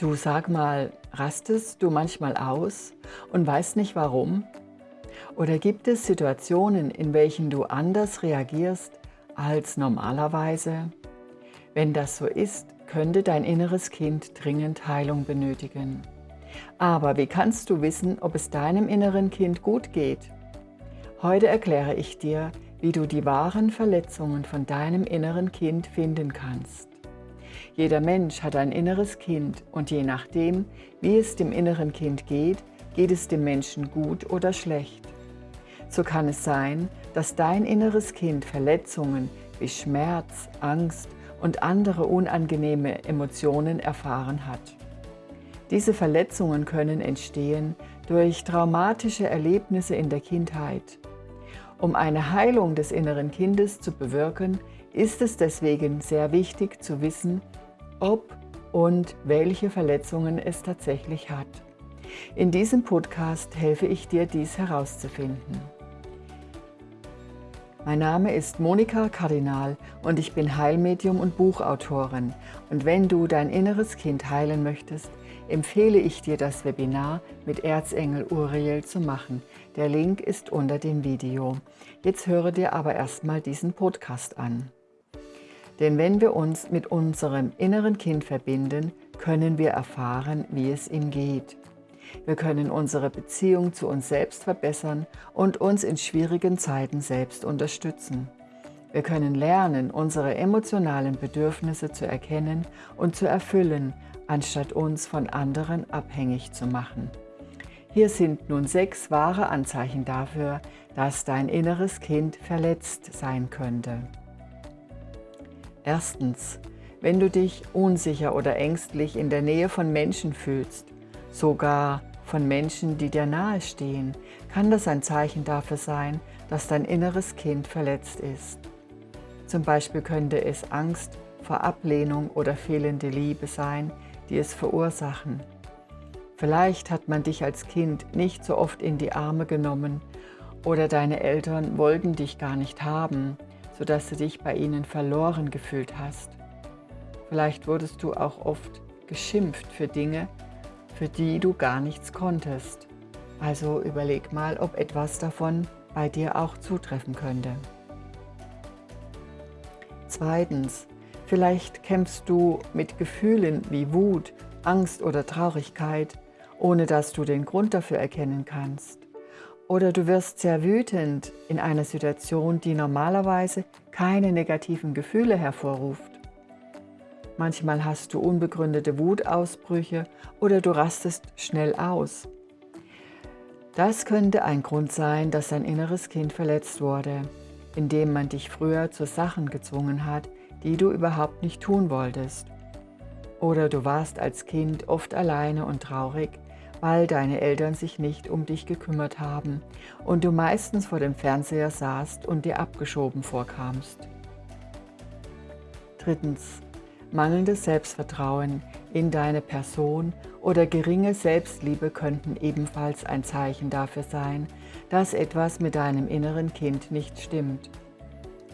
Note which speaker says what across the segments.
Speaker 1: Du sag mal, rastest du manchmal aus und weißt nicht warum? Oder gibt es Situationen, in welchen du anders reagierst als normalerweise? Wenn das so ist, könnte dein inneres Kind dringend Heilung benötigen. Aber wie kannst du wissen, ob es deinem inneren Kind gut geht? Heute erkläre ich dir, wie du die wahren Verletzungen von deinem inneren Kind finden kannst. Jeder Mensch hat ein inneres Kind und je nachdem, wie es dem inneren Kind geht, geht es dem Menschen gut oder schlecht. So kann es sein, dass dein inneres Kind Verletzungen wie Schmerz, Angst und andere unangenehme Emotionen erfahren hat. Diese Verletzungen können entstehen durch traumatische Erlebnisse in der Kindheit. Um eine Heilung des inneren Kindes zu bewirken, ist es deswegen sehr wichtig zu wissen, ob und welche Verletzungen es tatsächlich hat. In diesem Podcast helfe ich dir, dies herauszufinden. Mein Name ist Monika Kardinal und ich bin Heilmedium und Buchautorin. Und wenn du dein inneres Kind heilen möchtest, empfehle ich dir das Webinar mit Erzengel Uriel zu machen. Der Link ist unter dem Video. Jetzt höre dir aber erstmal diesen Podcast an. Denn wenn wir uns mit unserem inneren Kind verbinden, können wir erfahren, wie es ihm geht. Wir können unsere Beziehung zu uns selbst verbessern und uns in schwierigen Zeiten selbst unterstützen. Wir können lernen, unsere emotionalen Bedürfnisse zu erkennen und zu erfüllen, anstatt uns von anderen abhängig zu machen. Hier sind nun sechs wahre Anzeichen dafür, dass dein inneres Kind verletzt sein könnte. Erstens, wenn du dich unsicher oder ängstlich in der Nähe von Menschen fühlst, sogar von Menschen, die dir nahestehen, kann das ein Zeichen dafür sein, dass dein inneres Kind verletzt ist. Zum Beispiel könnte es Angst vor Ablehnung oder fehlende Liebe sein, die es verursachen. Vielleicht hat man dich als Kind nicht so oft in die Arme genommen oder deine Eltern wollten dich gar nicht haben sodass du dich bei ihnen verloren gefühlt hast. Vielleicht wurdest du auch oft geschimpft für Dinge, für die du gar nichts konntest. Also überleg mal, ob etwas davon bei dir auch zutreffen könnte. Zweitens, vielleicht kämpfst du mit Gefühlen wie Wut, Angst oder Traurigkeit, ohne dass du den Grund dafür erkennen kannst. Oder du wirst sehr wütend in einer Situation, die normalerweise keine negativen Gefühle hervorruft. Manchmal hast du unbegründete Wutausbrüche oder du rastest schnell aus. Das könnte ein Grund sein, dass dein inneres Kind verletzt wurde, indem man dich früher zu Sachen gezwungen hat, die du überhaupt nicht tun wolltest. Oder du warst als Kind oft alleine und traurig, weil deine Eltern sich nicht um dich gekümmert haben und du meistens vor dem Fernseher saßt und dir abgeschoben vorkamst. Drittens. Mangelndes Selbstvertrauen in deine Person oder geringe Selbstliebe könnten ebenfalls ein Zeichen dafür sein, dass etwas mit deinem inneren Kind nicht stimmt.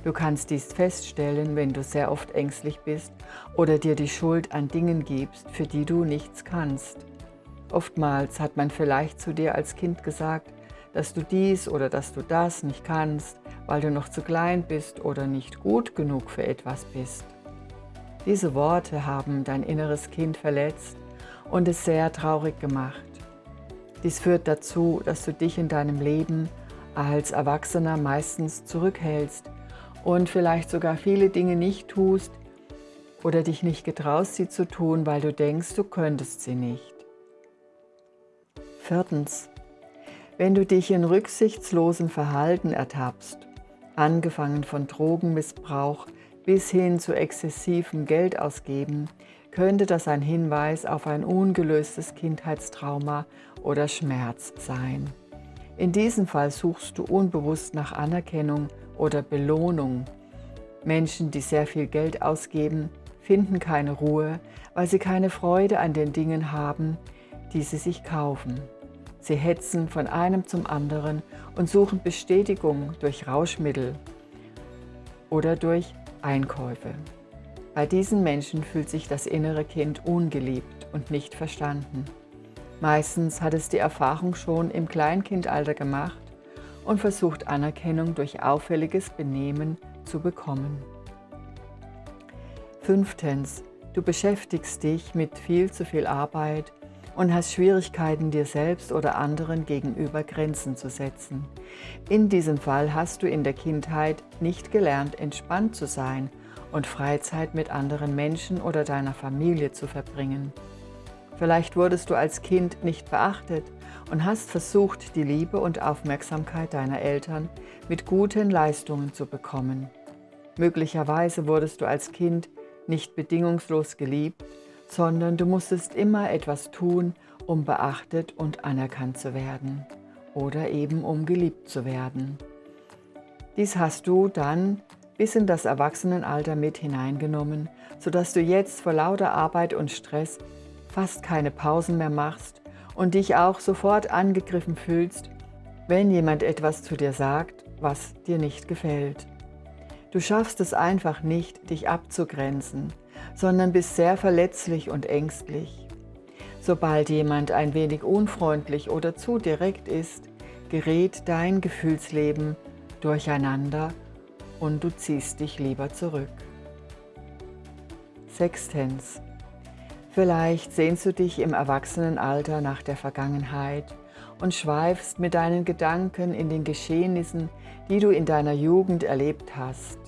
Speaker 1: Du kannst dies feststellen, wenn du sehr oft ängstlich bist oder dir die Schuld an Dingen gibst, für die du nichts kannst. Oftmals hat man vielleicht zu dir als Kind gesagt, dass du dies oder dass du das nicht kannst, weil du noch zu klein bist oder nicht gut genug für etwas bist. Diese Worte haben dein inneres Kind verletzt und es sehr traurig gemacht. Dies führt dazu, dass du dich in deinem Leben als Erwachsener meistens zurückhältst und vielleicht sogar viele Dinge nicht tust oder dich nicht getraust, sie zu tun, weil du denkst, du könntest sie nicht. Viertens. Wenn du dich in rücksichtslosen Verhalten ertappst, angefangen von Drogenmissbrauch bis hin zu exzessivem Geldausgeben, könnte das ein Hinweis auf ein ungelöstes Kindheitstrauma oder Schmerz sein. In diesem Fall suchst du unbewusst nach Anerkennung oder Belohnung. Menschen, die sehr viel Geld ausgeben, finden keine Ruhe, weil sie keine Freude an den Dingen haben, die sie sich kaufen. Sie hetzen von einem zum anderen und suchen Bestätigung durch Rauschmittel oder durch Einkäufe. Bei diesen Menschen fühlt sich das innere Kind ungeliebt und nicht verstanden. Meistens hat es die Erfahrung schon im Kleinkindalter gemacht und versucht Anerkennung durch auffälliges Benehmen zu bekommen. Fünftens, du beschäftigst dich mit viel zu viel Arbeit und hast Schwierigkeiten, dir selbst oder anderen gegenüber Grenzen zu setzen. In diesem Fall hast du in der Kindheit nicht gelernt, entspannt zu sein und Freizeit mit anderen Menschen oder deiner Familie zu verbringen. Vielleicht wurdest du als Kind nicht beachtet und hast versucht, die Liebe und Aufmerksamkeit deiner Eltern mit guten Leistungen zu bekommen. Möglicherweise wurdest du als Kind nicht bedingungslos geliebt, sondern du musstest immer etwas tun, um beachtet und anerkannt zu werden oder eben um geliebt zu werden. Dies hast du dann bis in das Erwachsenenalter mit hineingenommen, sodass du jetzt vor lauter Arbeit und Stress fast keine Pausen mehr machst und dich auch sofort angegriffen fühlst, wenn jemand etwas zu dir sagt, was dir nicht gefällt. Du schaffst es einfach nicht, dich abzugrenzen, sondern bist sehr verletzlich und ängstlich. Sobald jemand ein wenig unfreundlich oder zu direkt ist, gerät dein Gefühlsleben durcheinander und du ziehst dich lieber zurück. Sechstens. Vielleicht sehnst du dich im Erwachsenenalter nach der Vergangenheit und schweifst mit deinen Gedanken in den Geschehnissen, die du in deiner Jugend erlebt hast.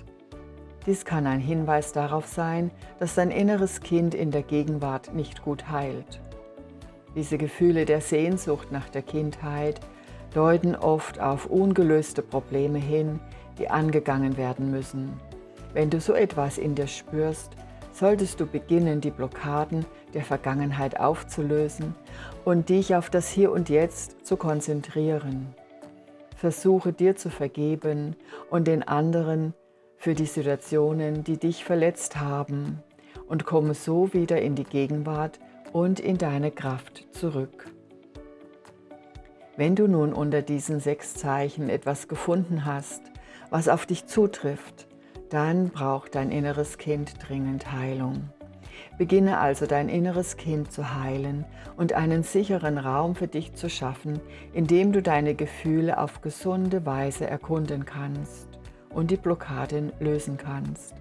Speaker 1: Dies kann ein Hinweis darauf sein, dass dein inneres Kind in der Gegenwart nicht gut heilt. Diese Gefühle der Sehnsucht nach der Kindheit deuten oft auf ungelöste Probleme hin, die angegangen werden müssen. Wenn du so etwas in dir spürst, solltest du beginnen, die Blockaden der Vergangenheit aufzulösen und dich auf das Hier und Jetzt zu konzentrieren. Versuche dir zu vergeben und den anderen für die Situationen, die dich verletzt haben und komme so wieder in die Gegenwart und in deine Kraft zurück. Wenn du nun unter diesen sechs Zeichen etwas gefunden hast, was auf dich zutrifft, dann braucht dein inneres Kind dringend Heilung. Beginne also dein inneres Kind zu heilen und einen sicheren Raum für dich zu schaffen, in dem du deine Gefühle auf gesunde Weise erkunden kannst und die Blockaden lösen kannst.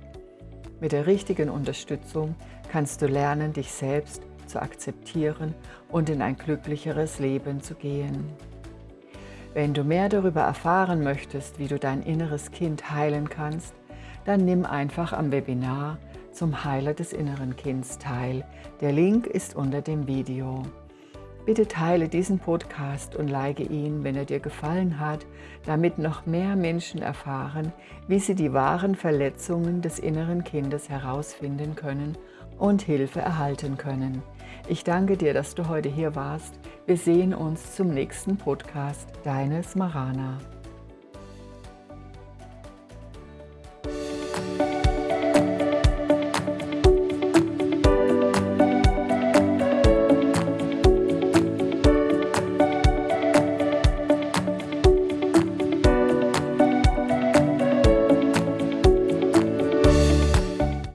Speaker 1: Mit der richtigen Unterstützung kannst du lernen, dich selbst zu akzeptieren und in ein glücklicheres Leben zu gehen. Wenn du mehr darüber erfahren möchtest, wie du dein inneres Kind heilen kannst, dann nimm einfach am Webinar zum Heiler des inneren Kinds teil. Der Link ist unter dem Video. Bitte teile diesen Podcast und like ihn, wenn er dir gefallen hat, damit noch mehr Menschen erfahren, wie sie die wahren Verletzungen des inneren Kindes herausfinden können und Hilfe erhalten können. Ich danke dir, dass du heute hier warst. Wir sehen uns zum nächsten Podcast. Deine Smarana.